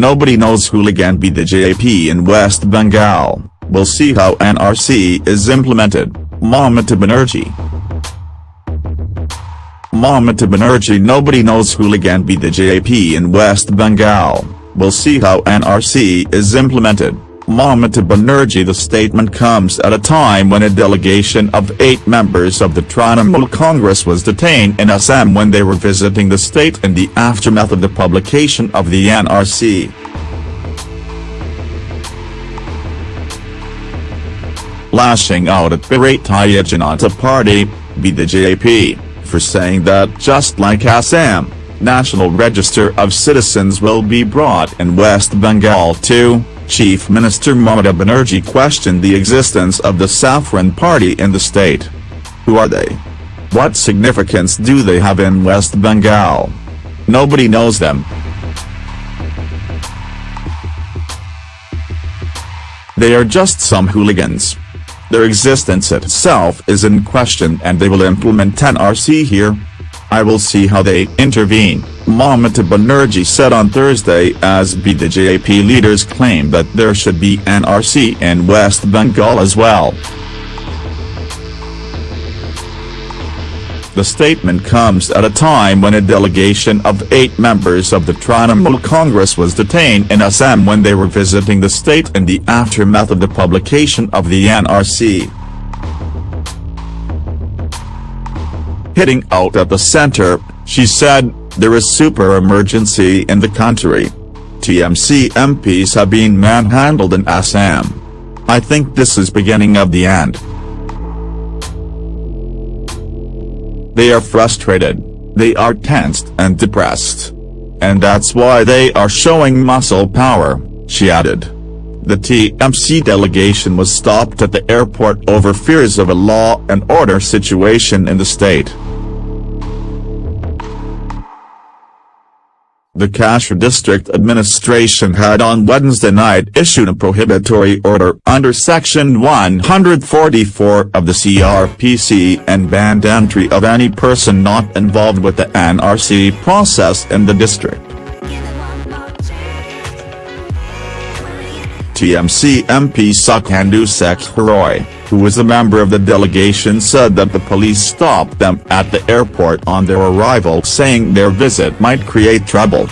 Nobody knows hooligan BJP in West Bengal, we'll see how NRC is implemented, Mamata Banerjee. Mamata Banerjee Nobody knows hooligan BJP in West Bengal, we'll see how NRC is implemented. Mamata Banerjee The statement comes at a time when a delegation of eight members of the Trinamool Congress was detained in Assam when they were visiting the state in the aftermath of the publication of the NRC. Lashing out at Bharatiya Janata Party, BJP, for saying that just like Assam, National Register of Citizens will be brought in West Bengal too. Chief Minister Mamata Banerjee questioned the existence of the Saffron Party in the state. Who are they? What significance do they have in West Bengal? Nobody knows them. They are just some hooligans. Their existence itself is in question and they will implement NRC here. I will see how they intervene. Mamata Banerjee said on Thursday as BJP leaders claim that there should be NRC in West Bengal as well. The statement comes at a time when a delegation of eight members of the Trinamool Congress was detained in Assam when they were visiting the state in the aftermath of the publication of the NRC. Hitting out at the center, she said, there is super emergency in the country. TMC MPs have been manhandled in Assam. I think this is beginning of the end. They are frustrated, they are tensed and depressed. And that's why they are showing muscle power, she added. The TMC delegation was stopped at the airport over fears of a law and order situation in the state. The Cachar District Administration had on Wednesday night issued a prohibitory order under Section 144 of the CRPC and banned entry of any person not involved with the NRC process in the district. TMC MP Sukhendu Sekhar Roy, who was a member of the delegation said that the police stopped them at the airport on their arrival saying their visit might create trouble.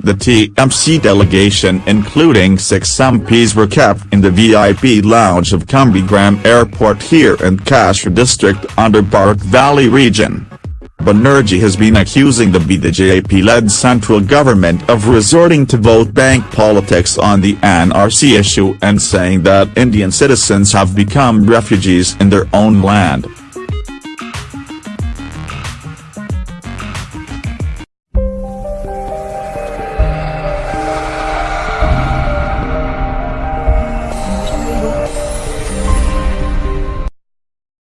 The TMC delegation including six MPs were kept in the VIP lounge of Kumbhirgram Airport here in Cachar district under Barak Valley region. Banerjee has been accusing the BJP-led central government of resorting to vote bank politics on the NRC issue and saying that Indian citizens have become refugees in their own land.